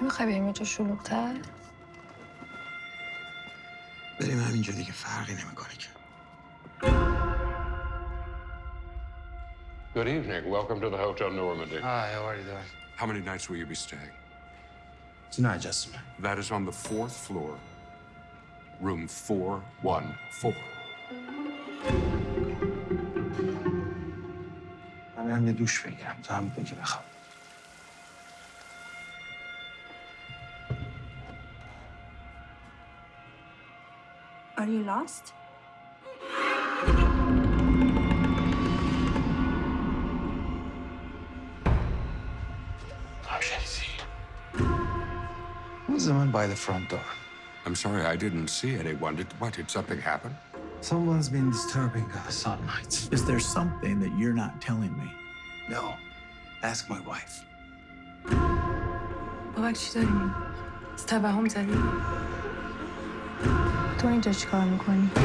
نمی‌خوای بریم یه جا شلوغ‌تر بریم همینجا دیگه فرقی نمی‌کنه که Good evening. Welcome to the Hotel Normandy. Hi, how are you doing? How many nights will you be staying? Tonight, Justin. That is on the fourth floor, room 414. من هم یه دوش بگیرم تو هم بگی بخواب Are you lost? How shall I see? Who's the man by the front door? I'm sorry, I didn't see anyone. Did what? Did something happen? Someone's been disturbing us all night. Is there something that you're not telling me? No. Ask my wife. بابک چی داری میگی؟ توهم زدی؟ تو اینجا چیکار میکنی؟